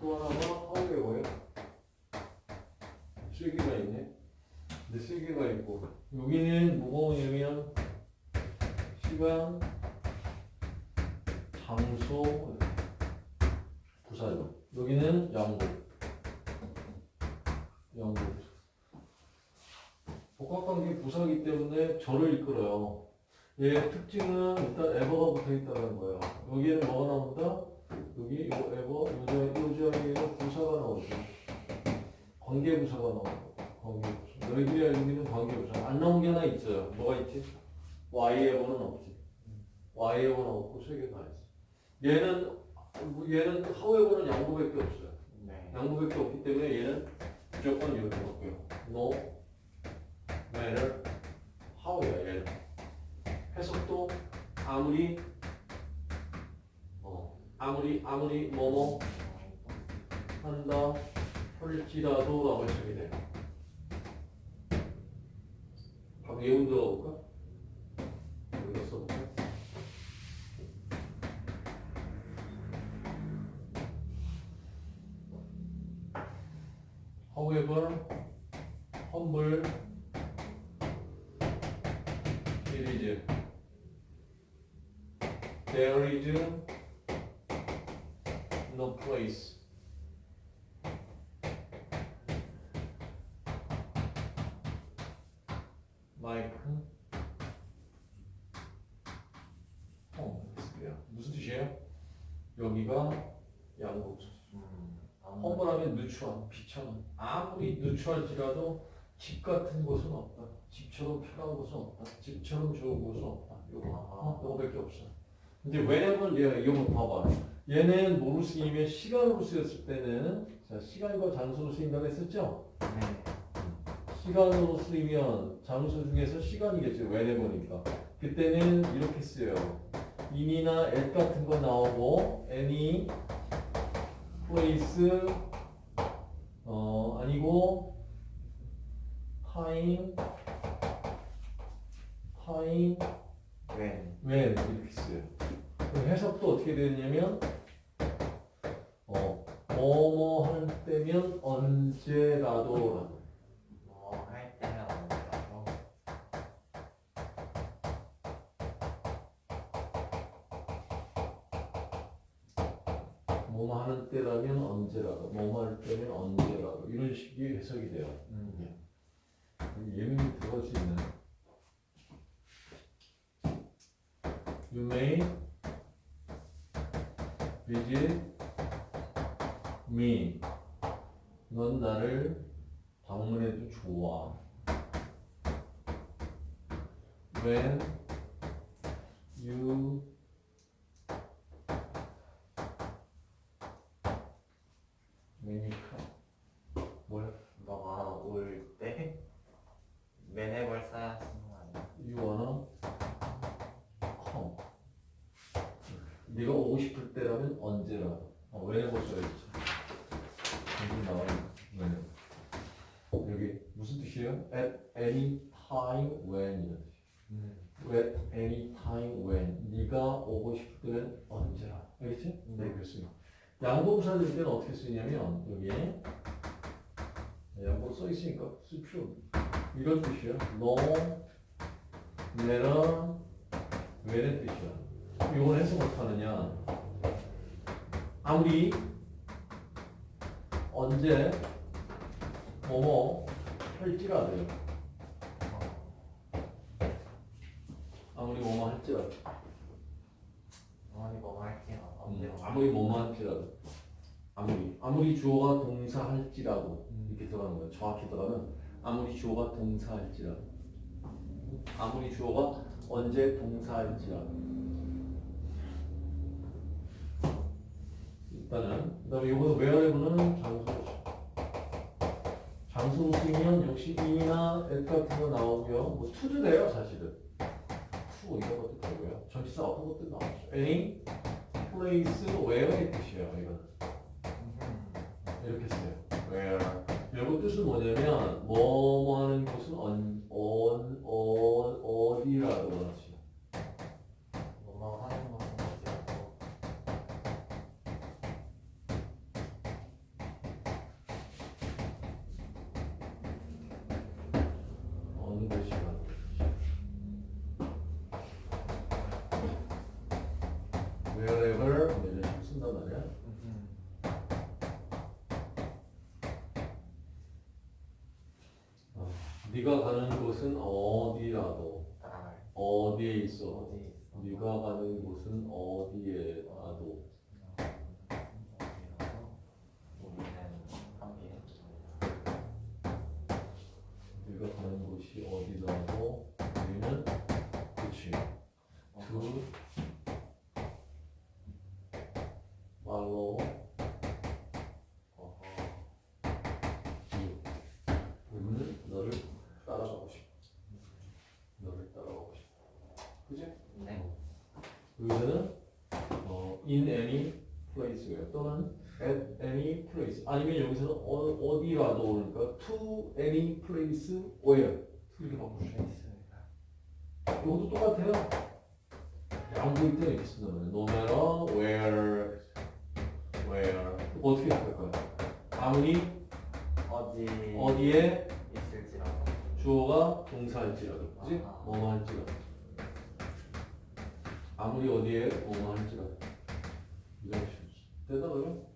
또 하나가 하우에버예요. 세 개가 있네. 근데 세 개가 있고 여기는 뭐가 오냐면 시간, 장소, 부사죠. 여기는 양보. 양보. 복합관계 부사기 때문에 절을 이끌어요. 얘 특징은 일단 에버가 붙어 있다는 거예요. 여기에는 뭐가 나온다? 여기 요 에버, 요, 자- 요 자리에는 부사가 나오죠. 관계부사가 나오고, 관계부사. 너희들이 알고 있는 관계부사. 안 나온 게 하나 있어요. 뭐가 있지? Y 에버는 없지. Y 에버는 없고 세개다 있어. 얘는, 얘는 하우 에버는 양보밖에 없어요. 네. 양보밖에 없기 때문에 얘는 무조건 이렇게 바뀌어요. No matter how야 얘는. 해석도 아무리 어 아무리 뭐뭐 한다 할지라도 라고 해석이 돼. 각 예문 들어볼까? 여기다 써볼까? However. There is no place. Like home. 무슨 뜻이에요? 여기가 양국. 음. 허물하면 누추한, 비천한. 아무리 누추할지라도 집 같은 곳은 없다. 집처럼 편한 곳은 없다. 집처럼 좋은 곳은 없다. 요거, 어, 요거밖에 없어. 근데 왜냐면 얘 이거 봐봐. 얘는 쓰이면 시간으로 쓰였을 때는 자 시간과 장소로 쓰인다고 했었죠? 네. 시간으로 쓰이면 장소 중에서 시간이겠죠. 왜냐면이니까. 그때는 이렇게 쓰여요. in이나 at 같은 거 나오고 any place 어 아니고 time time 웬. when 이렇게 써요. 해석도 어떻게 되냐면 어 뭐뭐 할 때면 언제라도 뭐 할 때는 언제라도. 뭐뭐 하는 때라면 언제라도 뭐뭐 할 때면 언제라도 이런 식의 해석이 돼요. 음. 예민이 들어갈 수 있는 You may visit me. 넌 나를 방문해도 좋아. When you when you come. 뭐야? 너가 올 때. 맨해벌 써야 쓰는 거 아니야? You wanna come. 네가 오고 싶을 때라면 언제라도. 어, whenever 써야지. 여기 나와요. whenever. 여기 무슨 뜻이에요? At any time when 이런 뜻이에요. 음. At any time when. 네가 오고 싶을 때는 언제라. 알겠지? 네. 이렇게 쓰요. 양보부사 될 때는 어떻게 쓰냐면 여기에 양보 써 있으니까 쓸 필요. 이런 뜻이야. No matter when의 뜻이야. 이걸 해석 어떻게 하느냐. 아무리 언제 뭐뭐 할지라도요. 아무리 뭐뭐 할지라도. 어머니 뭐 할게요. 언제 음, 뭐 아무리 뭐뭐 할지라도. 아무리 아무리 주어가 동사할지라도 음. 이렇게 들어가는 거예요. 정확히 들어가면 아무리 주어가 동사할지라도. 아무리 주어가 언제 동사할지라도. 일단은 그 다음에 이거는 웨어레블은 장소로 장소로 쓰면 역시 in이나 at 같은 거 나오고요. 뭐 to도 돼요 사실은. to 이런 것도 되고요. 전치사 어떤 것도 나오죠. any place where의 뜻이에요. 이거는 이렇게 써요. where 이거 뜻은 뭐냐면 뭐뭐 하는 곳은 언, 언, 어, 어디라도 그렇지. 뭐뭐 하는 것은 어디라도. 네가 가는 곳은 어디라도 어디에 있어? 네가 가는 곳은 어디에라도. 네가 가는 곳이 어디라도 우리는 그치 두 말로 어허 우리는 너를 따라가고 싶어 너를 따라가고 싶어 그지? 네 여기서는 어, in any place고요. 또는 at any place. 아니면 여기서는 어, 어디라도 그러니까 to any place where 이렇게 바꾸시면 있습니다 이것도 똑같아요. 양보일 때 이렇게 쓴다면 no matter where where 어떻게 할까요? 아무리 어디 어디에 있을지라도 주어가 동사일지라도 그지? 아하. 뭐뭐 할지라도 아무리 어디에 뭐뭐 할지라도 이런 식으로 된다 그죠?